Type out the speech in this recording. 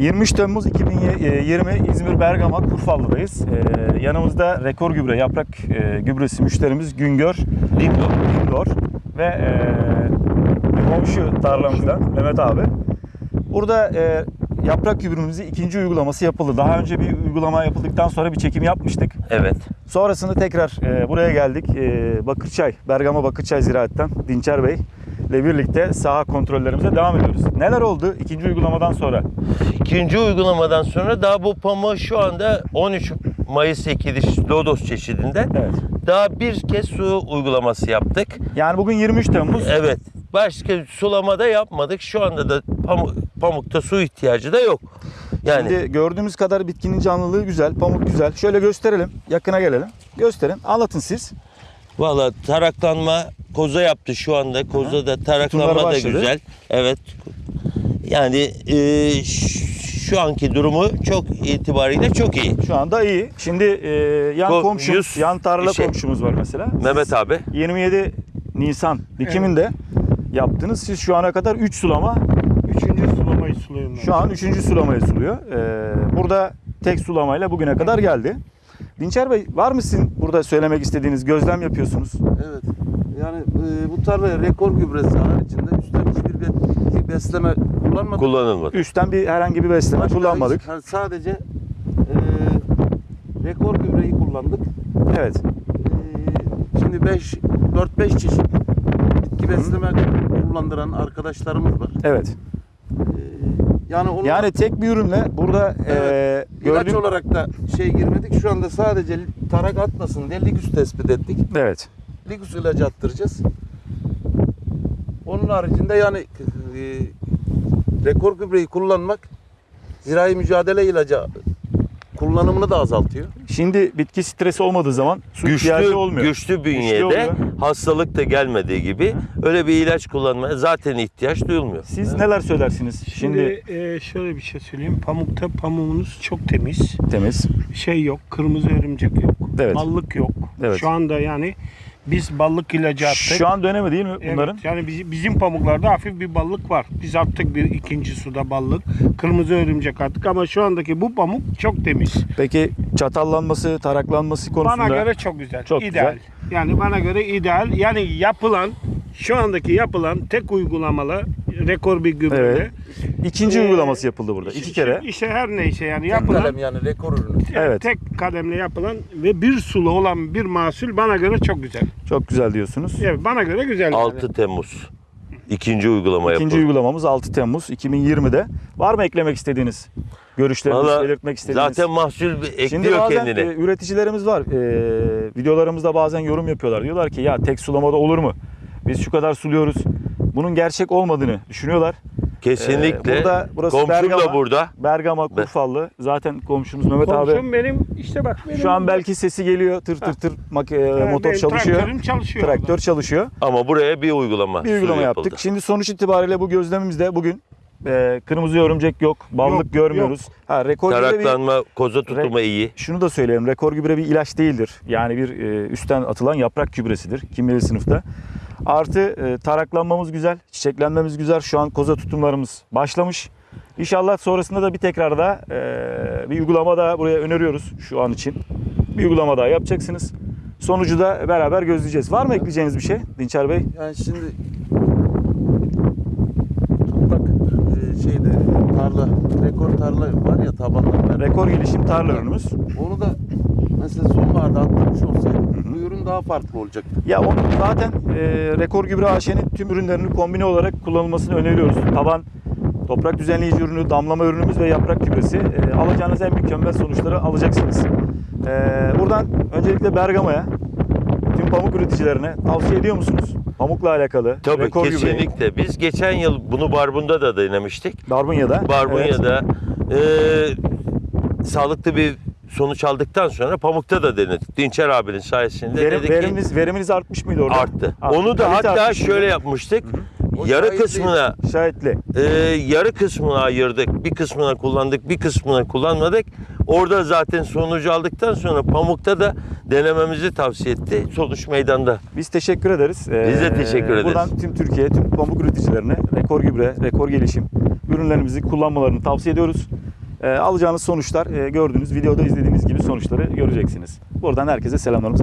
23 Temmuz 2020 İzmir Bergama Kurfallı'dayız. Ee, yanımızda rekor gübre, yaprak e, gübresi müşterimiz Güngör Dindor. Dindor ve e, komşu tarlamızdan Mehmet abi. Burada e, yaprak gübremizin ikinci uygulaması yapıldı. Daha önce bir uygulama yapıldıktan sonra bir çekim yapmıştık. Evet. Sonrasında tekrar e, buraya geldik. E, Bakırçay, Bergama Bakırçay Ziraat'tan Dinçer Bey ile birlikte saha kontrollerimize devam ediyoruz. Neler oldu ikinci uygulamadan sonra? İkinci uygulamadan sonra daha bu pamuğu şu anda 13 Mayıs ekiliş Lodos çeşidinde Evet. daha bir kez su uygulaması yaptık. Yani bugün 23 Temmuz. Evet. Başka sulamada yapmadık. Şu anda da pamuk, pamukta su ihtiyacı da yok. Yani Şimdi gördüğümüz kadar bitkinin canlılığı güzel, pamuk güzel. Şöyle gösterelim, yakına gelelim. Gösterin, anlatın siz. Valla taraklanma koza yaptı şu anda. Kozada taraklanma Tutumları da başladı. güzel. Evet. Yani e, şu anki durumu çok itibariyle çok iyi. Şu anda iyi. Şimdi e, yan Ko- komşumuz, yüz- yan tarla şey- komşumuz var mesela. Mehmet abi. 27 Nisan dikiminde yaptınız. Siz şu ana kadar 3 sulama, Üçüncü sulamayı suluyorum. ben. şu an 3. sulamayı suluyor. Ee, burada tek sulamayla bugüne kadar geldi. Dinçer Bey var mı sizin burada söylemek istediğiniz gözlem yapıyorsunuz? Evet. Yani e, bu tarlaya rekor gübresi haricinde üstten hiçbir be- bir besleme kullanmadık. Kullanılmadı. Üstten bir herhangi bir besleme Başka kullanmadık. hiç- yani sadece e, rekor gübreyi kullandık. Evet. E, şimdi 5 4-5 çeşit bitki besleme kullandıran arkadaşlarımız var. Evet. Yani onu Yani tek bir ürünle burada Evet. e, ilaç gördüğüm... olarak da şey girmedik. Şu anda sadece tarak atmasın diye ligüs tespit ettik. Evet. Ligus ilacı attıracağız. Onun haricinde yani e, rekor gübreyi kullanmak zirai mücadele ilacı kullanımını da azaltıyor. Şimdi bitki stresi olmadığı zaman su ihtiyacı güçlü, olmuyor. güçlü bünyede oluyor. hastalık da gelmediği gibi öyle bir ilaç kullanmaya zaten ihtiyaç duyulmuyor. Siz neler söylersiniz? Şimdi, Şimdi e, şöyle bir şey söyleyeyim. Pamukta pamuğunuz çok temiz. temiz. Şey yok, kırmızı örümcek yok. Evet. Ballık yok. Evet. Şu anda yani biz ballık ilacı attık. Şu an dönemi değil mi Evet, bunların? yani bizim, bizim pamuklarda hafif bir ballık var. Biz attık bir ikinci suda ballık. Kırmızı örümcek attık ama şu andaki bu pamuk çok temiz. Peki çatallanması, taraklanması konusunda Bana göre çok güzel. Çok ideal. güzel. Yani bana göre ideal. Yani yapılan şu andaki yapılan tek uygulamalı rekor bir gübre. Evet. ikinci Ee, uygulaması yapıldı burada. iki kere. İşte her neyse yani Tek yapılan kalem yani rekor ürünü. Evet. tek kademle yapılan ve bir sulu olan bir mahsul bana göre çok güzel. Çok güzel diyorsunuz. Evet bana göre güzel. 6 Temmuz ikinci uygulama İkinci yapıldı. uygulamamız 6 Temmuz 2020'de. Var mı eklemek istediğiniz? Görüşleriniz, Valla belirtmek istediğiniz? Zaten mahsul ekliyor Şimdi bazen kendine. e, üreticilerimiz var. E, videolarımızda bazen yorum yapıyorlar. Diyorlar ki ya tek sulamada olur mu? Biz şu kadar suluyoruz. Bunun gerçek olmadığını düşünüyorlar. Kesinlikle. Ee, burada- burası Komşum Bergama. da burada. Bergama, Kurfallı. Zaten komşumuz Mehmet abi. Komşum benim işte bak benim. Şu an belki sesi geliyor. Tır tır tır mak- e, Evet, motor çalışıyor. Traktörüm çalışıyor. Traktör çalışıyor. Ama buraya bir uygulama. Bir uygulama su yaptık. yapıldı. Şimdi sonuç itibariyle bu gözlemimizde bugün e, kırmızı örümcek yok, ballık Yok, görmüyoruz. Ha rekor gübre bir, Taraklanma, koza tutulma iyi. şunu da söyleyelim. Rekor gübre bir ilaç değildir. Yani bir e, üstten atılan yaprak gübresidir kimyeli sınıfta. Artı e, taraklanmamız güzel, çiçeklenmemiz güzel. Şu an koza tutumlarımız başlamış. İnşallah sonrasında da bir tekrar da e, bir uygulama daha buraya öneriyoruz şu an için. Bir uygulama daha yapacaksınız. Sonucu da beraber gözleyeceğiz. Var mı ekleyeceğiniz bir şey Dinçer Bey? Yani şimdi toprak e, şeyde tarla rekor tarla var ya tabanlar. Rekor gelişim tarla ürünümüz. Onu da mesela sonbaharda attırmış olsaydı bu daha farklı olacaktı. Ya onu zaten e, Rekor Gübre AŞ'nin tüm ürünlerini kombine olarak kullanılmasını öneriyoruz. Taban toprak düzenleyici ürünü, damlama ürünümüz ve yaprak gübresi. E, alacağınız en mükemmel sonuçları alacaksınız. E, buradan öncelikle Bergama'ya, tüm pamuk üreticilerine tavsiye ediyor musunuz? Pamukla alakalı. Tabii Rekor Gübre'yi. kesinlikle. Biz geçen yıl bunu Barbun'da da denemiştik. Barbunya'da. Evet. Barbunya'da e, sağlıklı bir sonuç aldıktan sonra Pamuk'ta da denedik. Dinçer abinin sayesinde Verim, dedi ki veriminiz, veriminiz artmış mıydı orada? arttı. Arttı. Onu da Kalite hatta artmış mıydı? şöyle yapmıştık. O Yarı şahit kısmına Şahitli. e, yarı kısmına ayırdık. Bir kısmına kullandık, bir kısmına kullanmadık. Orada zaten sonucu aldıktan sonra Pamuk'ta da denememizi tavsiye etti. Sonuç meydanda. Biz teşekkür ederiz. Ee, Biz de teşekkür ederiz. Buradan tüm Türkiye, tüm pamuk üreticilerine rekor gübre, rekor gelişim ürünlerimizi kullanmalarını tavsiye ediyoruz. E, alacağınız sonuçlar e, gördüğünüz videoda izlediğiniz gibi sonuçları göreceksiniz. Buradan herkese selamlarımız.